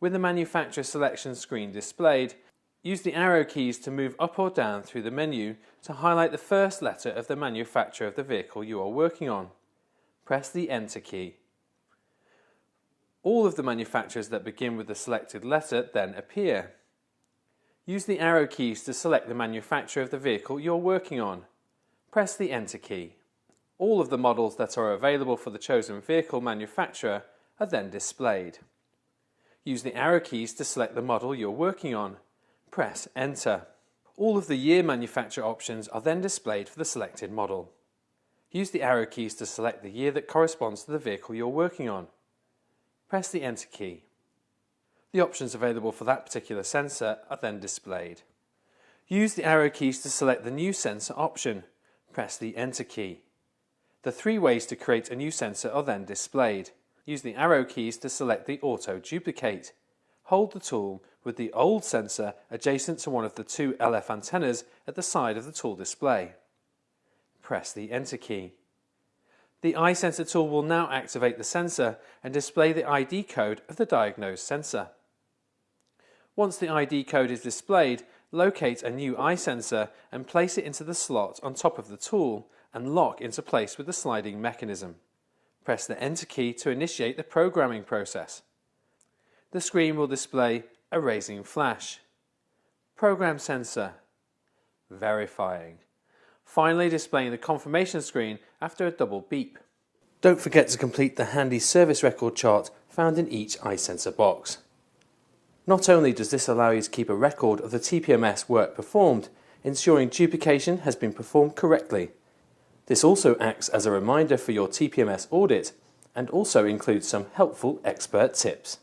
With the manufacturer selection screen displayed, use the arrow keys to move up or down through the menu to highlight the first letter of the manufacturer of the vehicle you are working on. Press the Enter key. All of the manufacturers that begin with the selected letter then appear. Use the arrow keys to select the manufacturer of the vehicle you're working on. Press the Enter key. All of the models that are available for the chosen vehicle manufacturer are then displayed. Use the arrow keys to select the model you're working on. Press Enter. All of the year manufacture options are then displayed for the selected model. Use the arrow keys to select the year that corresponds to the vehicle you're working on. Press the Enter key. The options available for that particular sensor are then displayed. Use the arrow keys to select the new sensor option. Press the Enter key. The three ways to create a new sensor are then displayed. Use the arrow keys to select the Auto Duplicate. Hold the tool with the old sensor adjacent to one of the two LF antennas at the side of the tool display. Press the Enter key. The eye sensor tool will now activate the sensor and display the ID code of the diagnosed sensor. Once the ID code is displayed, locate a new eye sensor and place it into the slot on top of the tool and lock into place with the sliding mechanism. Press the Enter key to initiate the programming process. The screen will display Erasing Flash, Program Sensor, Verifying, finally displaying the confirmation screen after a double beep. Don't forget to complete the handy service record chart found in each eye sensor box. Not only does this allow you to keep a record of the TPMS work performed, ensuring duplication has been performed correctly. This also acts as a reminder for your TPMS audit and also includes some helpful expert tips.